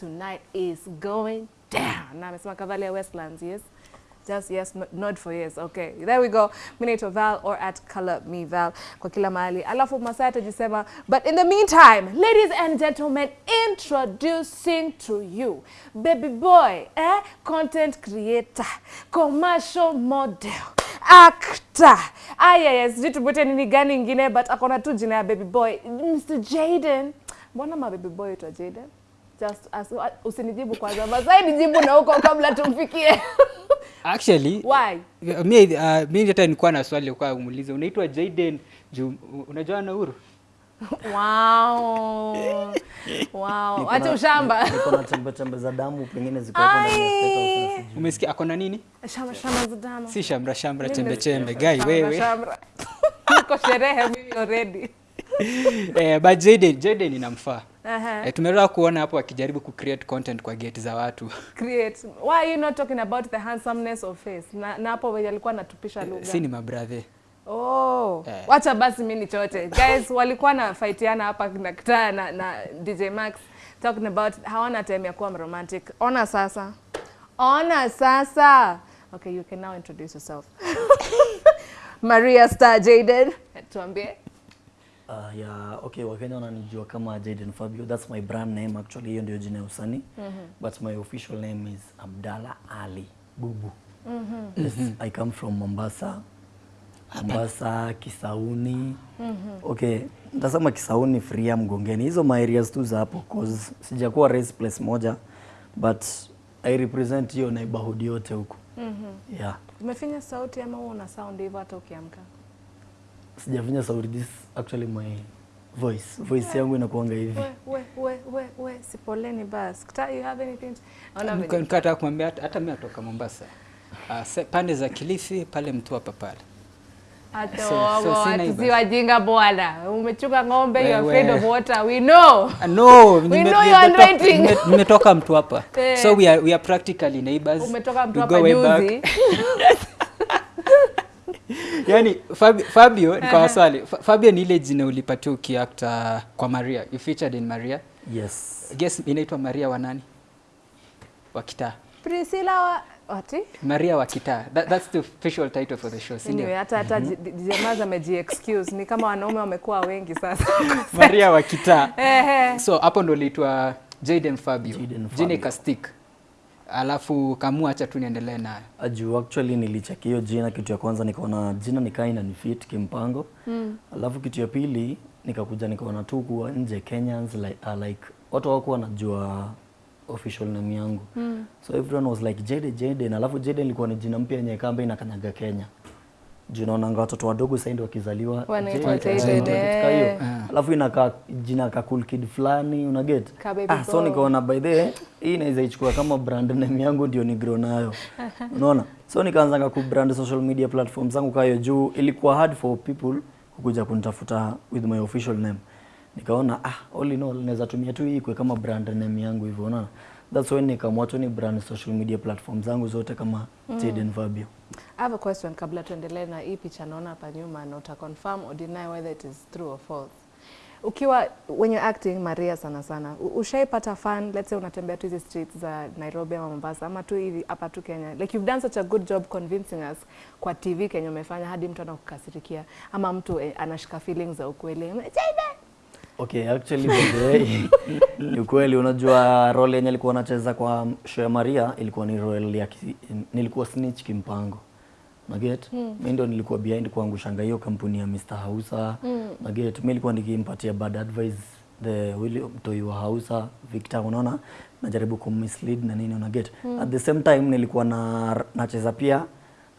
tonight is going down. Na amesema Cavalier Westlands, yes. Just yes, nod for yes. Okay, there we go. Mi naitwa Val or at color me Val kwa kila mahali. Alafu Masai atajisema, but in the meantime, ladies and gentlemen, introducing to you baby boy, eh, content creator, commercial model, actor. Aya, yes, sijui tupute nini gani ingine, but akona tu jina ya baby boy, Mr. Jaden. Mbona ma baby boy itwa Jaden? Just as, usinijibu kwanza, mazai nijibu na huko kabla tumfikie. Actually, Why? mimi uh, mimi hata nilikuwa na swali kwa kumuuliza unaitwa Jaden unajua na Uhuru? Wow. Wow. Acha ushamba. Niko na chembe chembe za damu pengine ziko hapo ndani. Umesikia akona nini? Shamba shamba za damu. Si shamra shamra Mimi chembe chembe guy wewe. shamba. Niko sherehe mimi already. eh, but Jaden Jaden inamfaa. Aha. E, tumeweza kuona hapo wakijaribu ku create content kwa gate za watu. Create. Why are you not talking about the handsomeness of face? Na, na hapo wenye alikuwa anatupisha lugha. si ni mabrathe. Oh, Eh. wacha basi mimi nichote. Guys, walikuwa na fightiana hapa na Kitaa na, na DJ Max talking about hawana time ya kuwa romantic. Ona sasa. Ona sasa. Okay, you can now introduce yourself. Maria Star Jaden. Tuambie. Uh, yeah, okay, Wakenya wananijua kama Jaden Fabio. That's my brand name actually. Hiyo ndio jina ya usanii. But my official name is Abdalla Ali Bubu. Mm -hmm. Yes, I come from Mombasa. Mombasa, Kisauni. Mm -hmm. Okay, nitasema Kisauni, Fria, Mgongeni. Hizo ma areas tu za hapo cause sijakuwa raised place moja but I represent hiyo neighborhood yote huko. Mm -hmm. Yeah. Umefinya sauti ama una sound hivyo hata ukiamka? Sijafinya sauti this actually my voice. Voice yangu inakuanga hivi. We, we, we, we, we, sipoleni bas. Kitaa, you have anything? Nikataka kumwambia hata- mimi natoka Mombasa. Uh, se, pande za Kilifi pale Mtwapa pale. Si wajinga bwana. Umechuka ng'ombe, you are afraid of water. We know. Uh, no, We know you your waiting. nimetoka mtu hapa. So we are, we are practically neighbors. Umetoka mtu We go hapa way back. juzi. yani Fabio, Fabio ni kwa swali. Fabio ni ile jina ulipatia ukiakta kwa Maria. You featured in Maria. Yes. guess inaitwa Maria wa nani? Wa kitaa. Priscilla wa ati? Maria wa kitaa. That, that's the official title for the show si Anyway, ndio hata hata jamaa ameji excuse ni kama wanaume wamekuwa wengi sasa. Maria wa kitaa. Ehe. so hapo ndo liitwa Jaden Fabio. Jaden Fabio. ikastik alafu kamua acha tu niendelee nayo. Aju actually nilicheki hiyo jina, kitu ya kwanza nikaona jina nikaa inanifit kimpango. Mm. Alafu kitu ya pili nikakuja nikaona tu kuwa nje Kenyans like, uh, like watu wako wanajua official name yangu. Mm. So everyone was like Jade Jaden, alafu Jaden ilikuwa ni jina mpya yenye kamba inakanyaga Kenya. Juu naonanga watoto wadogo sasa ndio wakizaliwa. Wanaitwa ka hiyo. Alafu inakaa jina ka cool kid fulani una get? Ah, so nikaona by the way, hii inaweza ichukua kama brand name yangu ndio ni grow nayo. Unaona? So nikaanza ku brand social media platforms zangu kayo juu ilikuwa hard for people kukuja kunitafuta with my official name. Nikaona ah all in all naweza tumia tu hii kama brand name yangu hivyo unaona? That's when nikaamua tu ni brand social media platforms zangu zote kama Jaden Fabio. I have a question kabla tuendelee na hii picha naona hapa nyuma na uta confirm or deny whether it is true or false. Ukiwa when you're acting Maria sana sana, ushaipata fan, let's say unatembea tu hizi streets za Nairobi ama Mombasa ama tu hivi hapa tu Kenya. Like you've done such a good job convincing us kwa TV Kenya umefanya hadi mtu anakukasirikia ama mtu eh, anashika feelings za ukweli. Okay, actually ni ukweli unajua role yenye alikuwa anacheza kwa show ya Maria ilikuwa ni role ya nilikuwa snitch kimpango. Na get? Mm. Mimi ndo nilikuwa behind kuangushanga hiyo kampuni ya Mr. Hausa. Mm. Maget? Mimi nilikuwa nikimpatia bad advice the William Toyo Hausa, Victor unaona? Najaribu kummislead na nini una get? Mm. At the same time nilikuwa na nacheza pia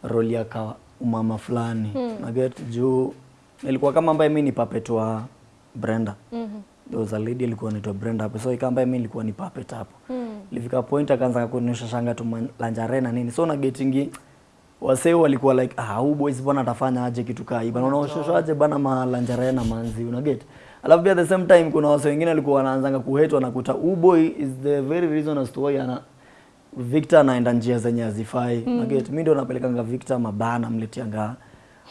role ya ka umama fulani. Mm. Maget. Juu nilikuwa kama ambaye mimi ni puppet wa Brenda. Mm-hmm. There was a lady ilikuwa anaitwa Brenda hapo. So ikamba mimi nilikuwa ni puppet hapo. Mm. Ilifika point akaanza kunionyesha shanga tu lanjare na nini. So na getingi wasee walikuwa like ah huu boys bwana atafanya aje kitu kaa hii. Bana unaonyesha aje bana ma lanjare na manzi una get. Alafu pia at the same time kuna wasee wengine walikuwa wanaanza kuhate wanakuta huu boy is the very reason as to why ana Victor anaenda njia zenye hazifai. Mm. Una get. Mimi ndio napelekanga Victor mabana mletianga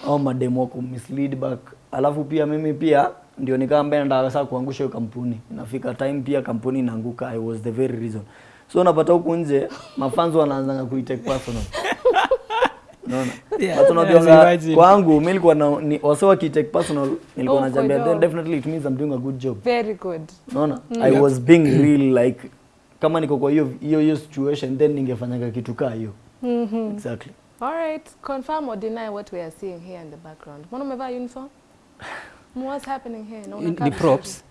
au mademo wako mislead back alafu pia mimi pia ndio nikawa mbaya ndio sasa kuangusha hiyo kampuni inafika time pia kampuni inaanguka i was the very reason so unapata huku nje mafans wanaanza kuitake personal unaona Yeah, kwangu nilikuwa na personal nilikuwa Oh, najambia then definitely it means I'm doing a good job Very good. unaona i was being real like kama niko kwa hiyo hiyo hiyo situation then ningefanyaga kitu kaa hiyo exactly All right. Confirm or deny what we are seeing here in the background. Mbona umevaa uniform? What's happening here? no, Ni- The props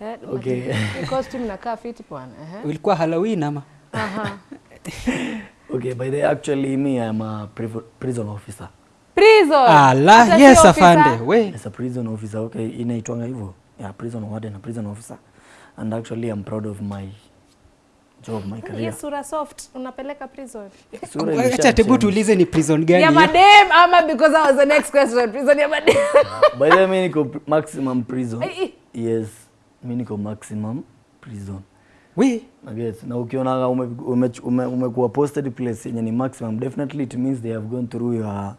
yeah, Okay. Costume nakaa fit bwana. Eh. ulikuwa halloween ama Aha. okay by the actually me i'm a prison officer. Prison. ala yes afande we. As a prison officer okay inaitwanga hivyo. Yeah prison warden a prison officer. And actually i'm proud of my job my career. Yes, sura soft unapeleka prison. Sura acha tebu tuulize ni prison gani? Ya madem ama because that was the next question. Prison ya madem. by the way niko maximum prison. Yes mi niko maximum prison we Yes. na ukionaga umekuwa ume, ume, umekuwa posted place yenye ni maximum. Definitely it means they have gone through your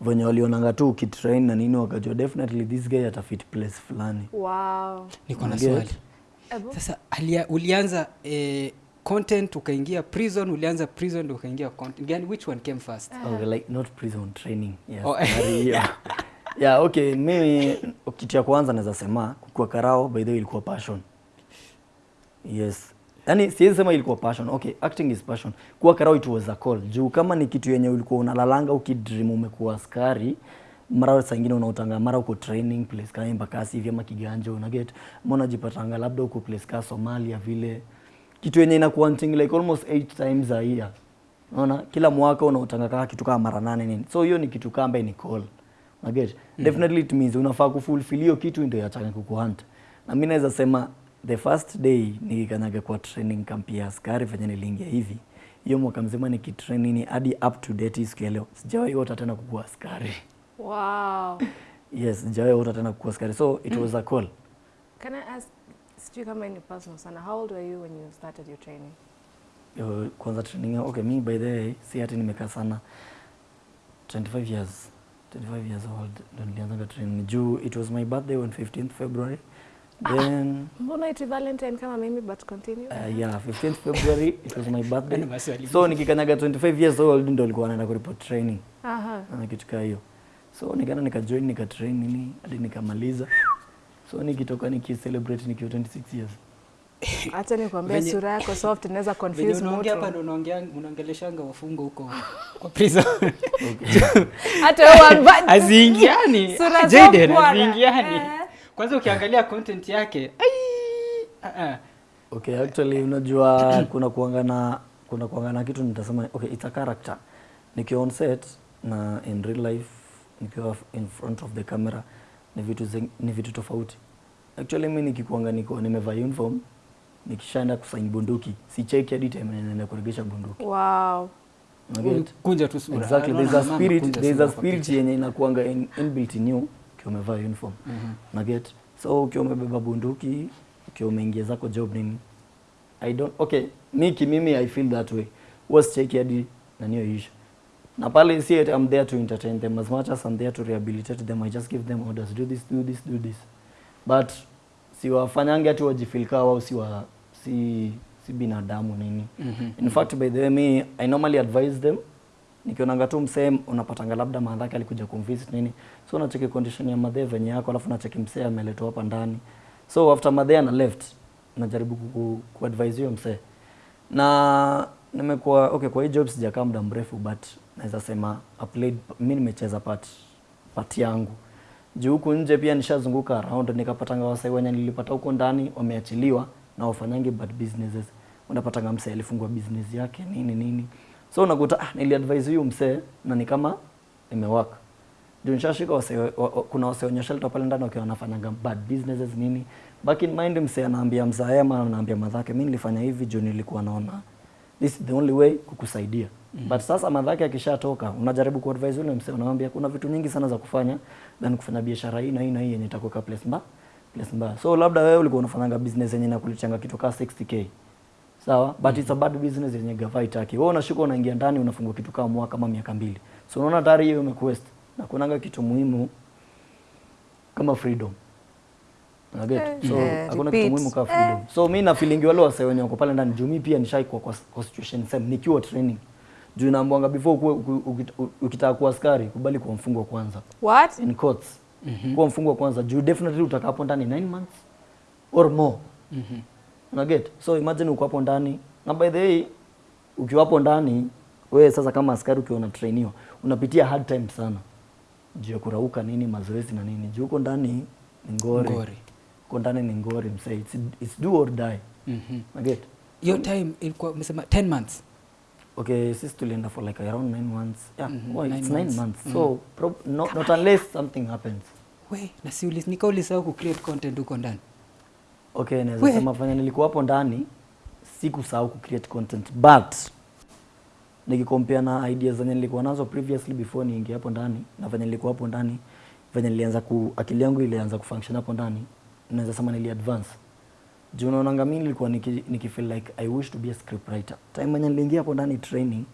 venye walionanga tu ukitrain na nini wakajua definitely this guy atafit place fulani. Wow. niko na swali. Sasa alia, ulianza eh, content ukaingia prison ulianza prison ndio ukaingia content. Gani which one came first? Uh -huh. okay, like not prison training. Yes, Oh. yeah. yeah okay mimi kitu ya kwanza naweza sema kukua karao by the way ilikuwa passion yes. Yani siwezi sema ilikuwa passion. Okay acting is passion. Kuwa karao it was a call. Juu kama ni kitu yenye ulikuwa unalalanga ukidream umekuwa askari mara saa ingine unautanga mara uko training place kama embakasi hivi ama una unaget mbona jipatanga labda uko place ka somalia vile. Kitu yenye inakuwa like almost eight times a year. Unaona? Kila mwaka unautanga kaka kitu kama mara nane nini. So hiyo ni kitu kama ni call. Unaget definitely it means unafaa kufulfill hiyo kitu ndio yachanga kukuhunt. Na mimi naweza sema the first day nikikanyaga kwa training camp ya askari venye niliingia hivi. Hiyo mwaka mzima nikitrainini hadi up to date siku ya leo. Sijawahi ota tena kukua askari. Wow. yes sijawahi ota tena kukuwa askari. So it was a call. Can I ask, sijui kama ni personal sana, how old were you when you started your training? Yo, kwanza training okay mi by the way si hati nimekaa sana. 25 years 25 years old ndo nilianza training. Juu it was my birthday on 15th february then Mbona iti Valentine kama mimi but continue? uh, yeah 15th february it was my birthday. So nikikanyaga 25 years old ndo alikuwa naenda kuripot training. Aha. na kitu kama hiyo. So nikaenda nikajoin nikatrain nini hadi nikamaliza. So nikitoka nikicelebrate nikiwa 26 years. Acha nikwambie sura yako soft inaweza confuse mtu. unaongea hapa ndo unaongea unaongeleshanga wafungo huko kwa prison. Hata wewe aziingiani Jaden aziingiani Eh. Kwanza ukiangalia content yake ai, uh -uh. okay actually unajua kuna kuangana kuna kuangana kitu nitasema okay it's a character. Nikiwa on set na in real life nikiwa in front of the camera ni vitu zing, ni vitu tofauti. Actually mimi nikikuanga niko nimevaa uniform nikishaenda kusaini bunduki si check hadi time naenda kuregesha bunduki. Wow. Kunja tu sura. Exactly there's a spirit there's a spirit yenye inakuanga in, inbuilt in you umevaa uniform. Mhm. na get so ukiwa umebeba bunduki ukiwa umeingia zako job nini? I don't okay mi kimimi i feel that way. Was check hadi na niyo issue. Na pale si i'm there to entertain them as much as i'm there to rehabilitate them. I just give them orders do this do this do this. But siwafanyange ati wajifeel kaa wao si wa si si binadamu nini. Mm -hmm. in fact by the way me i normally advise them nikionanga tu msee unapatanga labda madhake alikuja kumvisit nini. So unacheki condition ya madhe venye yako alafu unacheki msee ameletwa hapa ndani. So after madhe ana left najaribu ku, ku advise huyo msee. Na nimekuwa okay kwa hii job sijakaa muda mrefu but naweza sema I played mimi nimecheza part part yangu. Juu huku nje pia nishazunguka around nikapatanga wasai wenye nilipata huko ndani wameachiliwa na wafanyangi bad businesses. Unapatanga msee alifungua business yake nini nini so unakuta ah, niliadvise huyu msee na ni kama imewaka. Juu nishashika wase, wa, kuna wase wenye shelter pale ndani wakiwa wanafanyanga bad businesses nini. Back in mind msee anaambia mzaema anaambia madhake mimi nilifanya hivi juu nilikuwa naona. This is the only way kukusaidia. Mm. -hmm. but sasa madhake akishatoka unajaribu kuadvise yule msee unamwambia kuna vitu nyingi sana za kufanya than kufanya biashara hii na hii na hii yenye itakuweka place mbaya place mbaya. So labda wewe ulikuwa unafanyanga business yenye inakulichanga kitu kama 60k sawa? But mm -hmm. it's a bad business yenye gava itaki wewe unashuka unaingia ndani unafungua kitu kama mwaka kama miaka mbili. So unaona tayari hiyo imekuwest na kunanga kitu muhimu kama freedom. Unaget? Eh, so eh, hakuna yeah, kitu muhimu kama freedom. So mimi na feeling wale wase wenye wako pale ndani. Juu mimi pia nishaikuwa kwa, kwa situation same. Nikiwa training. Juu naambwanga before ukitaka kuwa askari kubali kuwa mfungwa kwanza. What? in courts. Mm -hmm. kuwa mfungwa kwanza. Juu definitely utakaa hapo ndani 9 months or more. Mhm. Unaget so imagine uko hapo ndani. Na by the way ukiwa hapo ndani wewe sasa kama askari ukiwa unatrainiwa unapitia hard time sana. Juu ya kurauka nini mazoezi na nini. Juu uko ndani ni ngori. Ngori. uko ndani ni ngori msee. It's, it's do or die. Mhm. unaget your time ilikuwa umesema 10 months. Okay sisi tulienda for like around 9 months. Yeah mm -hmm. well, nine it's 9 months. months, so prob- not, not unless something happens. We na si ulis- nika ku create content huko ndani okay naweza We. sema fanya nilikuwa hapo ndani sikusahau kucreate content but nikikompea na ideas zenye nilikuwa nazo previously before niingie hapo ndani na venye nilikuwa hapo ndani venye nilianza ku akili yangu ilianza kufunction hapo ndani naweza sema nili advance juu unaonanga mi nilikuwa niki, niki feel like i wish to be a script writer time venye niliingia hapo ndani training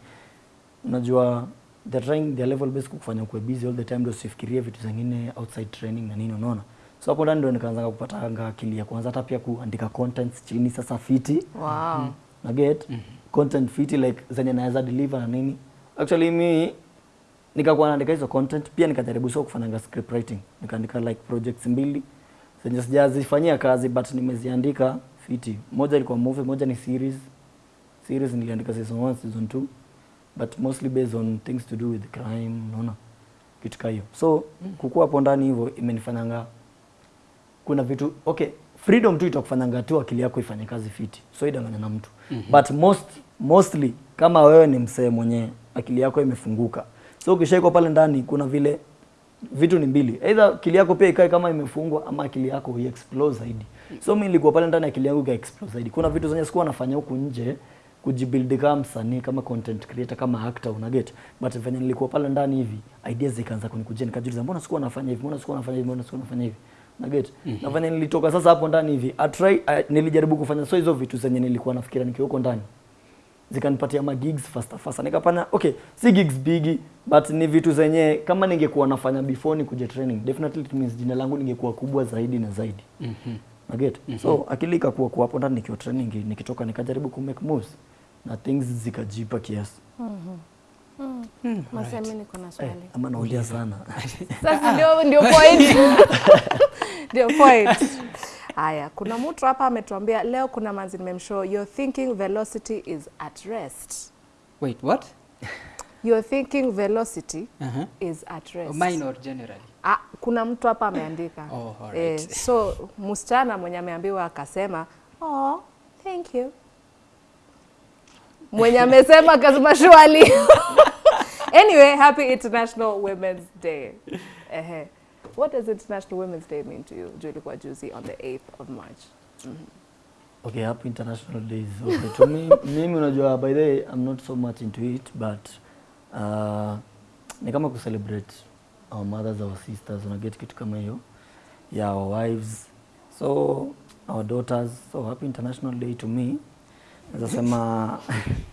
unajua they're trying their level best kufanya kuwe busy all the time ndio usifikirie vitu zingine outside training na nini unaona so hapo ndani ndio nikaanza kupata anga akili ya kwanza hata pia kuandika contents chini sasa fiti. Wow. na get mm -hmm. content fiti like zenye naweza deliver na nini. Actually mi nikakuwa naandika hizo content pia nikajaribu sio kufanya script writing. Nikaandika like projects mbili zenye sijazifanyia kazi but nimeziandika fiti. Moja ilikuwa movie moja ni series. Series niliandika season 1 season 2 but mostly based on things to do with crime unaona? Kitu ka hiyo. So kukua hapo ndani hivyo imenifanyanga kuna vitu okay freedom tu itakufanyanga tu akili yako ifanye kazi fiti. So idanganya na mtu. Mm-hmm. but most mostly kama wewe ni msee mwenye akili yako imefunguka. So ukishaikwa pale ndani kuna vile vitu ni mbili. Either akili yako pia ikae kama imefungwa ama akili yako iexplode zaidi. So mi nilikuwa pale ndani akili yangu ikaexplode zaidi. Kuna vitu zenye sikuwa nafanya huku nje kujibuild kama msanii kama content creator kama actor una get. But venye nilikuwa pale ndani hivi ideas zikaanza kunikujia nikajiuliza mbona sikuwa nafanya hivi? Mbona sikuwa nafanya hivi? Mbona sikuwa nafanya hivi unaget na venye nilitoka sasa hapo ndani hivi I try, uh, nilijaribu kufanya so hizo vitu zenye nilikuwa nafikiria nikiwa huko ndani zikanipatia ma gigs faster faster Nikapana okay si gigs big but ni vitu zenye kama ningekuwa nafanya before ni kuja training definitely it means jina langu ningekuwa kubwa zaidi na zaidi Mhm. naget so akili ikakuwa kwa hapo ndani nikiwa training nikitoka nikajaribu ku make moves na things zikajipa kiasi Mhm. Mm Mm. Mm, Masemi niko na swali. swali. ama naongea sana Sasa ndio ndio point. Ndio point. Haya, kuna mtu hapa ametuambia leo kuna manzi nimemshow your thinking velocity is at rest. wait what Your thinking velocity uh-huh. is at rest. mine or generally Ah, kuna mtu hapa ameandika Oh, alright. eh, so msichana mwenye ameambiwa akasema oh, thank you mwenye amesema akasema shwali anyway happy international women's day Ehe. What does international women's day mean to you Julie Kwajuzi, on the 8th of march Mm -hmm. okay happy international Day. okay to me mimi unajua by the way i'm not so much into it but uh, ni kama kucelebrate our mothers our sisters unaget kitu kama hiyo yeah our wives so our daughters so happy international day to me naweza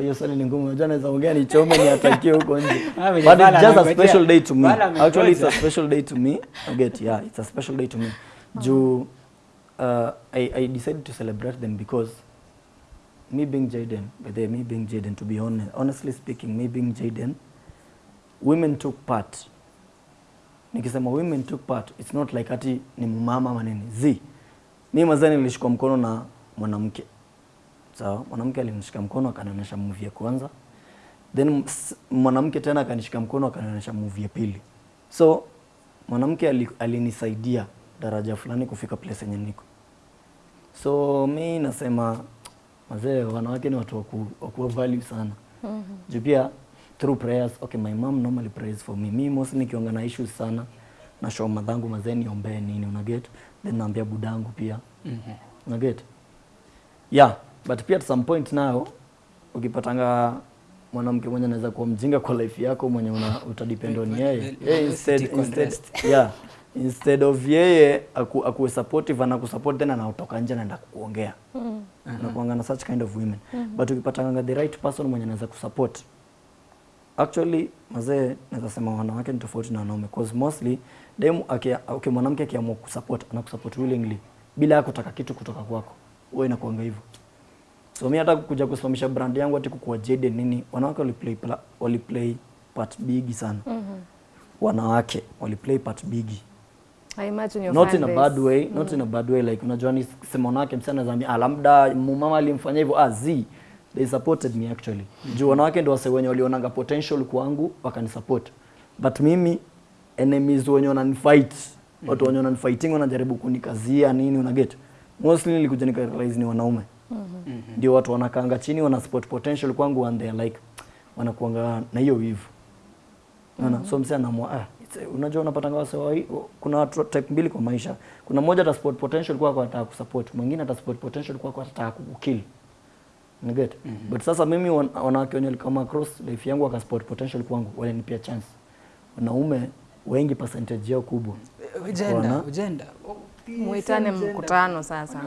sema Wa, hiyo swali ni ngumu unajua naweza ongea nichome niatakie huko nje Ah, but it's just a special day to me actually it's a special day to me I get yeah it's a special day to me juu uh, I, I decided to celebrate them because me being Jaden, but they, me being Jaden, to be honest, honestly speaking, me being Jaden, women took part. Nikisema women took part, it's not like ati ni mumama manini. Z. Mi mazani nilishikwa mkono na mwanamke. Sawa, mwanamke alinishika mkono akanionyesha movie ya kwanza. Then mwanamke tena akanishika mkono akanionyesha movie ya pili. So mwanamke ali- alinisaidia daraja fulani kufika place yenye niko. So mi nasema wazee, wanawake ni watu waku, wakuwa value sana mm -hmm. juu pia through prayers okay, my mom normally prays for me. Mi mostly nikianga na issues sana na show madhangu mazee niombee nini unaget, then naambia budangu pia Mhm. unaget, yeah but pia at some point nao ukipatanga mwanamke mwenye anaweza kuwa mjinga kwa life yako mwenye una utadepend on yeye Yeah, instead, instead, yeah instead of yeye aku, akuwe supportive anakusupport then utoka nje anaenda kukuongea. mm. unakuanga na such kind of women mm. but ukipatanga the right person mwenye anaweza kusupport actually mazee naweza sema wanawake ni tofauti na wanaume cause mostly dem akia, okay, mwanamke akiamua kusupport anakusupport willingly bila ya kutaka kitu kutoka kwako Wewe inakuanga hivyo so mimi hata kuja kusimamisha brand yangu ati kukuwa jede nini wanawake waliplay, pla- waliplay part big sana. Mm -hmm. wanawake waliplay part big. I imagine your not in a bad way not in a bad way like unajua ni sema wanawake msichana zambi, ah labda mama alimfanyia hivyo. Ah zi they supported me actually. Juu wanawake ndio wase wenye walionanga potential kwangu wakanisupport but mimi enemies wenye wananifight watu wenye wananifighting wanajaribu kunikazia nini una get. Mostly nilikuja nikarealize ni wanaume ndio watu wanakaanga chini wana support potential kwangu and they like wanakuanga na hiyo wivu Unaona? So msee anaamua ah, unajua unapatanga wase kuna watu type mbili kwa maisha. Kuna mmoja ata support potential kwa kwa anataka kusupport, mwingine ata support potential kwa kwa anataka kukukill. Ni get? But sasa mimi wan- wanawake wenye kama across life yangu wakasupport potential kwangu, walinipia chance. Wanaume wengi percentage yao kubwa. ujenda Wana- ujenda Muitane mkutano sasa.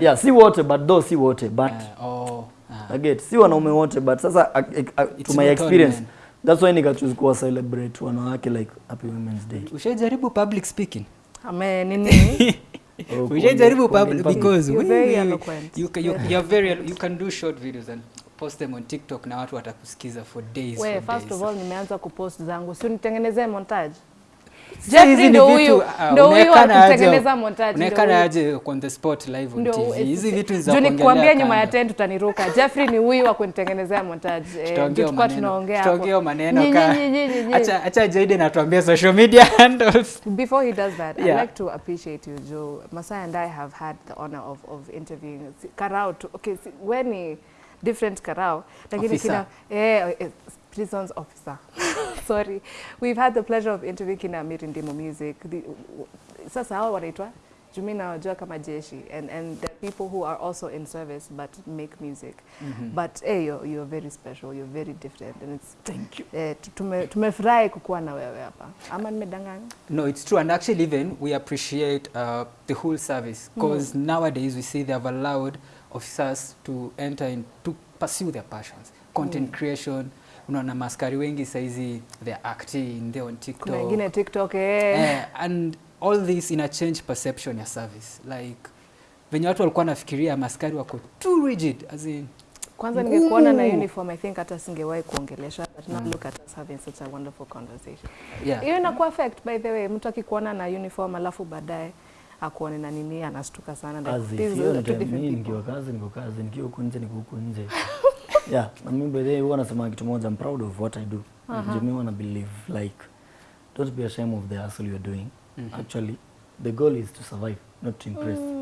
Yeah, si wote but though si wote but uh, oh, uh, I get si wanaume wote but sasa uh, uh, to my experience man. that's why nikachoose kuwa celebrate wanawake like happy women's day. ushajaribu public speaking Ame nini? Oh, ushajaribu public because You're we- very we- eloquent. you, you, you're very you can do short videos and post them on tiktok na watu watakusikiza for days We, for first days. of all nimeanza kupost zangu. Si unitengenezee montage. Jeffrey ndo huyu ah, ndo huyu akutengeneza montage. unaekana aje on the spot live on tv eh, hizi vitu ni za kuongelea Nikwambia nyuma ya tent utaniruka. Jeffrey ni huyu wa kunitengenezea montage. Tutakuwa tunaongea hapo. tutaongea maneno ka- acha acha Jaden atuambie social media handles Before he does that, Yeah. I'd like to appreciate you, Joe. Masai and I have had the honor of, of interviewing Karau Karao. To, okay, when ni different Karao. Lakini kina, eh, eh, prisons officer. Sorry. We've had the pleasure of interviewing kina Mirindimo Music. The, sasa hao wanaitwa jumi nawajua kama jeshi and, and the people who are also in service but make music but hey, you're, you're very special you're very different and it's Thank you. eh, tu- tume- tumefurahi kukuwa na wewe hapa ama nimedanganya No, it's true, and actually, even we appreciate uh, the whole service because nowadays we see they have allowed officers to enter and to pursue their passions, content creation. Unaona maskari wengi saizi they're acting, they're on TikTok. kuna wengine tiktok eh. Eh, and all this ina change perception ya service like venye watu walikuwa nafikiria maskari wako too rigid as in kwanza ningekuona na uniform i think hata singewahi kuongelesha but now look at us having such a wonderful conversation yeah. hiyo inakuwa affect by the way mtu akikuona na uniform alafu baadaye akuone na nini anastuka sana like, this is time different mimi Ningekuwa nikiwa kazi niko kazi, nikiwa huko nje niko huko nje. yeah, na mimi by the way huwa nasema kitu moja, I'm proud of what I do. Uh-huh. Juu mimi wana believe like don't be ashamed of the hustle you're doing. Mm -hmm. Actually, the goal is to survive, not to impress. Mm.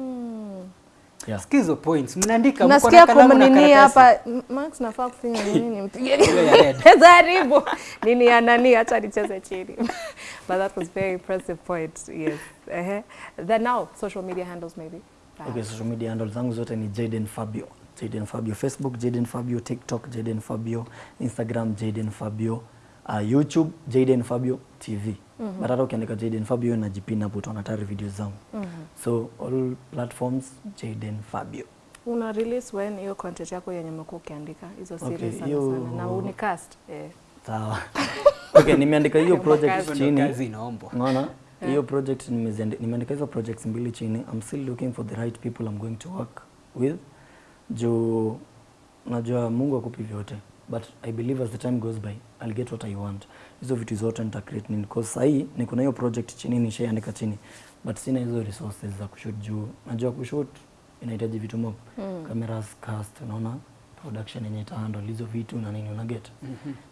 Yeah. Skizo points mnaandika mko na kalamu na kumnini karatasi. hapa Max max nafaa kufinya nini nimpige Hezaribu. jaribu nini ya nani acha nicheze chini but that was very impressive point yes uh -huh. then now social media handles maybe Okay, social media handle zangu zote ni Jaden Fabio. Jaden Fabio Facebook, Jaden Fabio TikTok, Jaden Fabio Instagram, Jaden Fabio uh, YouTube, Jaden Fabio TV. Mm-hmm. But hata ukiandika Jaden Fabio na jipina hapo utaona tayari videos zangu. Mm-hmm. So all platforms Jaden Fabio. una release when hiyo content yako yenye umekuwa ukiandika hizo series Okay, sana yo... sana na unicast eh. Sawa. okay, nimeandika hiyo project chini. Kazi chini. inaombwa. Unaona? Hiyo project nimeziandi- nimeandika hizo projects mbili chini. I'm still looking for the right people I'm going to work with. Juu najua Mungu akupi vyote. But I believe as the time goes by, I'll get what I want. Hizo vitu zote nita create nini. Because sahii niko na hiyo project chini nishaiandika chini. But sina hizo resources za kushoot juu. Najua kushoot inahitaji vitu mob. Cameras, cast, unaona? Production yenye itahandle hizo vitu na nini una get.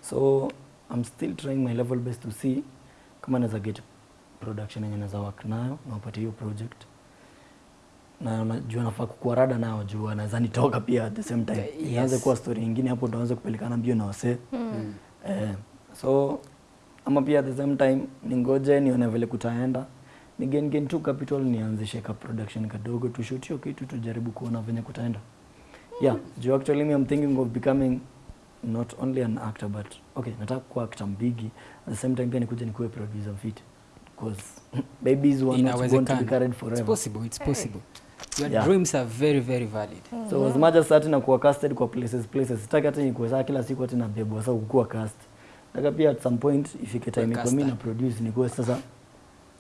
So I'm still trying my level best to see kama naweza get production yenye naweza work nayo na upate hiyo project. Na unajua nafaa kukuwa rada nayo juu anaweza nitoka pia at the same time. Yes. ianze kuwa story nyingine hapo ndo anze kupelekana mbio na wasee. Eh, so ama pia at the same time ningoje nione vile kutaenda. Ni gain gain tu capital nianzishe ka production kadogo tushoot hiyo kitu tujaribu kuona venye kutaenda. Yeah juu actually me I'm thinking of becoming not only an actor but okay nataka kuwa actor mbigi. At the same time pia nikuje nikuwe producer fit because babies were not going to be carried forever. It's possible, it's possible. Your Yeah. dreams are very, very valid. so as much as nakuwa casted kwa places places sitaki hata nikuwe saa kila siku hati nabebwa sasa kukuwa cast nataka pia at some point ifike time mimi na produce nikuwe sasa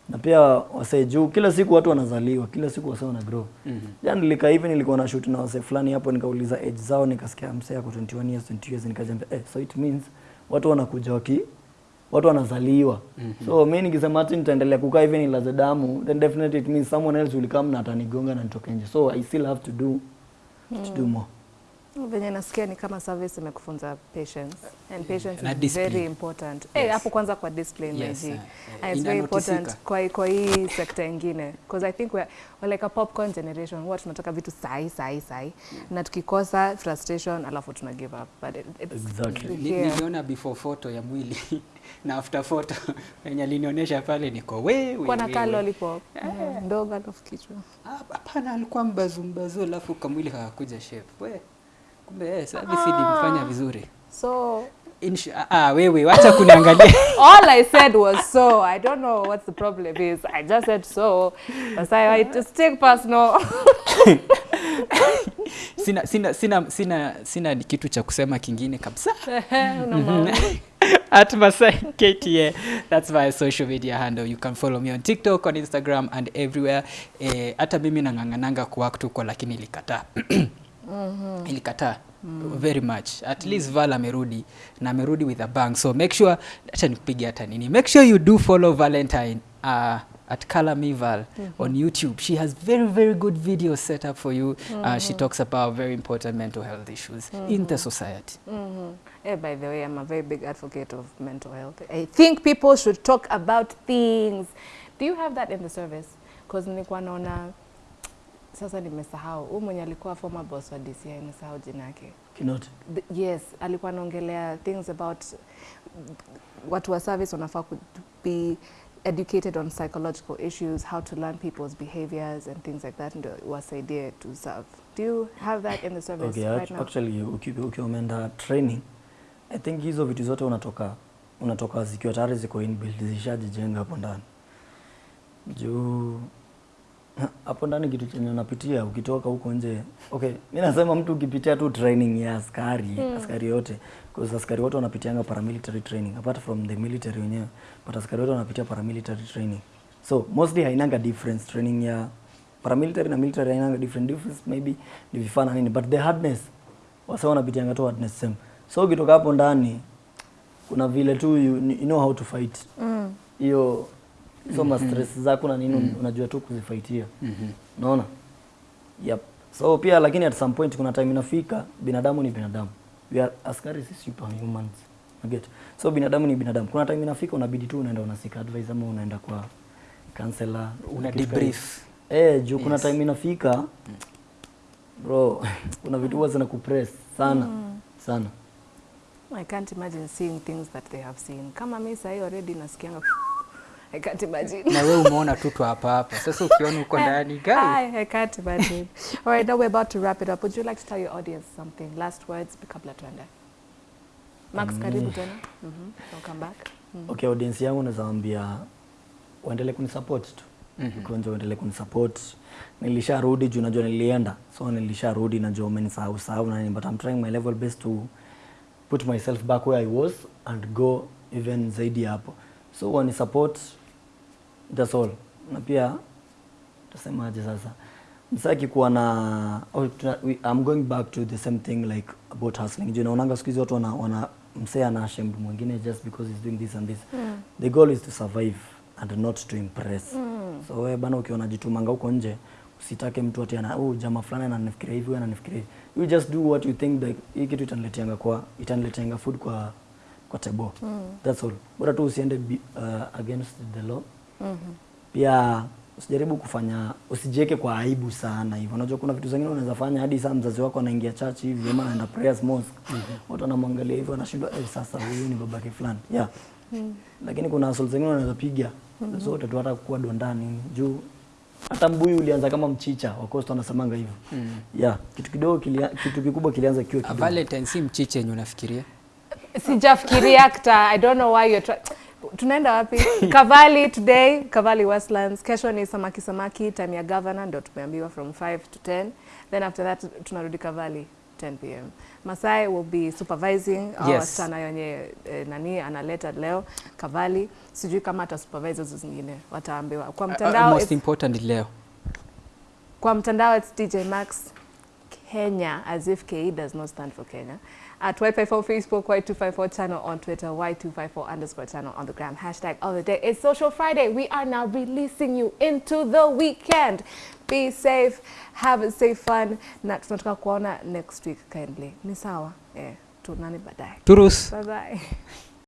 na pia wasee juu kila siku watu wanazaliwa kila siku wasee wana grow Mhm. jana nilika hivi nilikuwa na shoot na wasee fulani hapo nikauliza age zao nikasikia msee ako 21 years 22 years nikajiambia eh, so it means watu wanakuja waki watu wanazaliwa mm -hmm. so mi nikisema hati nitaendelea kukaa hivi nilaze damu then definitely it means someone else will come na atanigonga na nitoke nje so i still have to do mm. to do more venye nasikia ni kama service imekufunza patience. And patience yeah, is very important. Eh hapo kwanza kwa discipline Yes, uh, eh, and it's very important kwa kwa hii sekta ingine. Because i think we're, we're like a popcorn generation. Huwa tunataka vitu sahi sahi sahi na tukikosa frustration alafu tuna give up. But it, it's Exactly. Ni- here. niliona before photo ya mwili. Na after photo yenye alinionyesha pale niko we, we, kwa na we, kaa we. lollipop Yeah. ndogo alafu kichwa. Ah, hapana alikuwa mbazu mbazu alafu kamwili kakakuja shape. We kumbe eh, service ilimfanya vizuri so Insha ah, ah, wewe wacha kuniangalia all I said was so. I don't know what the problem is. I just said so. Sasa I just take personal. sina, sina, sina, sina, sina kitu cha kusema kingine kabisa at Masai KTA. That's my social media handle. You can follow me on TikTok, on Instagram and everywhere. Eh, hata mimi nang'ang'ananga kuwaktu kwa lakini ilikataa. ilikataa very much at mm. least val amerudi na amerudi with a bang so make sure acha nikupige hata nini make sure you do follow valentine uh, at Kalami Val mm -hmm. on youtube she has very very good videos set up for you mm -hmm. uh, she talks about very important mental health issues mm -hmm. in the society mm -hmm. Yeah, by the way, I'm a very big advocate of mental health. I think people should talk about things. Do you have that in the service? Because nilikuwa naona sasa nimesahau huyu mwenye alikuwa former boss wa DCI nimesahau jina yake. Kinoti. The- Yes, alikuwa anaongelea things about watu wa service wanafaa ku be educated on psychological issues, how to learn people's behaviors and things like that ndio wasaidie to serve. Do you have that in the service Okay, right now? actually uki- ukiwa umeenda training I think hizo vitu zote unatoka unatoka zikiwa tayari ziko inbuilt zishajijenga hapo ndani juu hapo ndani kitu chenye unapitia ukitoka huko nje okay mimi nasema mtu ukipitia tu training ya askari askari yote because askari wote wanapitianga paramilitary training apart from the military wenyewe but askari wote wanapitia paramilitary training. So mostly hainanga difference training ya paramilitary na military hainanga different difference maybe ni vifaa na nini but the hardness wasa wanapitianga tu hardness same. So ukitoka hapo ndani kuna vile tu you, you know how to fight. Mm. hiyo hizo mm -hmm. stress zako na nini mm -hmm. unajua tu kuzifaitia Mhm. unaona yep so pia lakini at some point kuna time inafika binadamu ni binadamu we are askari si superhumans get so binadamu ni binadamu kuna time inafika unabidi tu unaenda unasika advice ama unaenda kwa counselor una debrief eh juu kuna Yes. time inafika bro kuna vitu huwa zinakupress sana mm. sana I can't imagine seeing things that they have seen. Kama mi sahi already nasikianga I can't imagine. na wewe umeona tu tu hapa hapa sasa ukiona uko ndani guy I, I can't imagine. All right, now we're about to wrap it up. Would you like to tell your audience something? Last words kabla tuende. Max, mm. karibu tena. Mhm. Mm Welcome back. Mhm. okay audience yangu naweza waambia waendelee kunisupport tu Mm -hmm. kwanza waendelee kunisupport nilisharudi juu najua nilienda so nilisharudi najua umenisahau sahau na nini but I'm trying my level best to put myself back where I was and go even zaidi hapo so wani support that's all. Na pia tasemaje sasa. Msaki kuwa na oh, we, I'm going back to the same thing like about hustling. Juu naonanga siku hizi watu wana, wana msee ana ashamed mwingine just because he's doing this and this. Mm. the goal is to survive and not to impress. Mm. so wewe bana ukiona jitumanga huko nje usitake mtu ati ana oh, jamaa fulani ananifikiria hivi wewe ananifikiria hivi. You just do what you think like hii kitu itanileteanga kwa itanileteanga food kwa kwa table. Mm. that's all. Bora tu usiende uh, against the law Mhm. pia usijaribu kufanya usijieke kwa aibu sana hivyo unajua kuna vitu zingine unaweza fanya hadi saa mzazi wako anaingia church hivi ama anaenda prayers mosque Mm -hmm. watu wanamwangalia hivyo anashindwa eh, sasa huyu ni babake fulani yeah Mm -hmm. lakini kuna hustle zingine unaweza piga Mm -hmm. zote tu hata kuwa dondani juu hata mbuyu ulianza kama mchicha wakosto wanasemanga hivyo Mm. yeah kitu kidogo kilia, kitu kikubwa kilianza kiwa A kidogo Valentine si mchicha yenye unafikiria sijafikiria actor. i don't know why you're try tunaenda wapi kavali today kavali westlands kesho ni samaki samaki time ya governor ndio tumeambiwa from 5 to 10 then after that tunarudi kavali 10 pm. Masai will be supervising yes. Yes. wasichana wenye eh, nani analeta leo Kavali, sijui kama ata supervise hizo zingine, wataambiwa kwa Uh, mtandao. most important leo kwa mtandao it's DJ Max Kenya as if KE does not stand for Kenya. At Y54 Facebook, Y254 channel on Twitter, Y254 underscore channel on the gram. Hashtag of the day. It's Social Friday. We are now releasing you into the weekend. Be safe, have a safe fun. Na tunataka kuona next week kindly. Ni sawa? Eh, tunani baadaye. turus Bye bye.